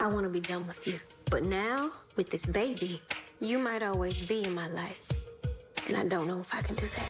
I want to be done with you. But now, with this baby, you might always be in my life. And I don't know if I can do that.